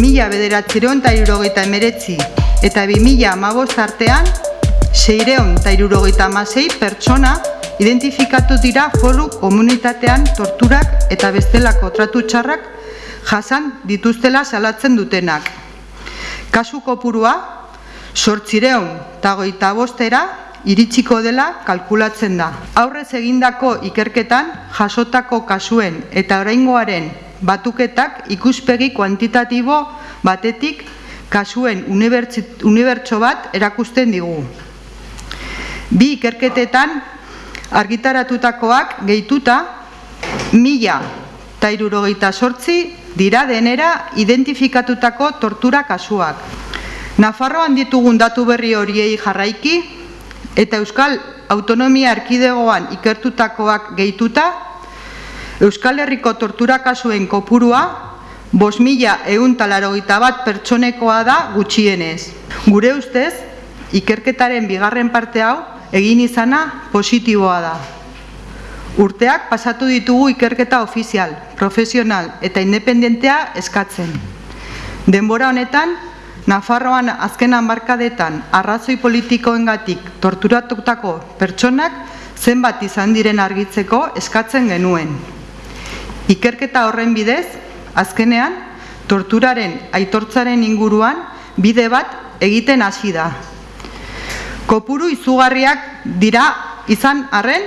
bederatzireon eta irurogeita emeretzi eta 2000 amabost artean seireon eta irurogeita amasei pertsona identifikatu dira foru komunitatean torturak eta bestelako tratu txarrak jasan dituztela salatzen dutenak. Kasu kopurua, sortzireun eta goita bostera iritsiko dela kalkulatzen da. Aurrez egindako ikerketan jasotako kasuen eta oraingoaren batuketak ikuspegi kuantitatibo batetik kasuen unibertso bat erakusten digu. Bi ikerketetan argitaratutakoak gehituta mila eta irurogeita sortzi dira denera identifikatutako tortura kasuak. Nafarroan ditugun datu berri horiei jarraiki eta Euskal Autonomia Erkidegoan ikertutakoak gehituta Euskal Herriko tortura kasuen kopurua bos mila egun bat pertsonekoa da gutxienez. Gure ustez, ikerketaren bigarren parte hau egin izana positiboa da. Urteak pasatu ditugu ikerketa ofizial, profesional eta independentea eskatzen. Denbora honetan, Nafarroan azken hamarkadetan arrazoi politikoengatik torturatutako pertsonak zenbat izan diren argitzeko eskatzen genuen. Ikerketa horren bidez, azkenean, torturaren aitortzaren inguruan bide bat egiten hasi da. Kopuru izugarriak dira izan arren,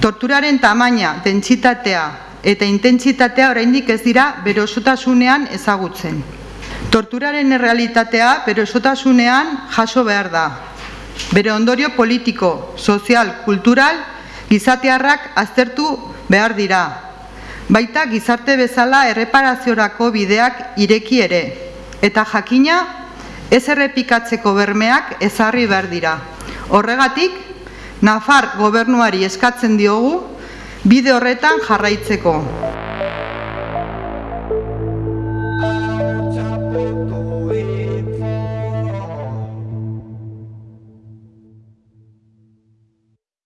torturaren tamaina, dentsitatea eta intentsitatea oraindik ez dira berosotasunean ezagutzen. Torturaren errealitatea berosotasunean jaso behar da. Bere ondorio politiko, sozial, kultural, gizatearrak aztertu behar dira. Baita gizarte bezala erreparaziorako bideak ireki ere. Eta jakina ez errepikatzeko bermeak ezarri behar dira. Horregatik, Nafar gobernuari eskatzen diogu bide horretan jarraitzeko.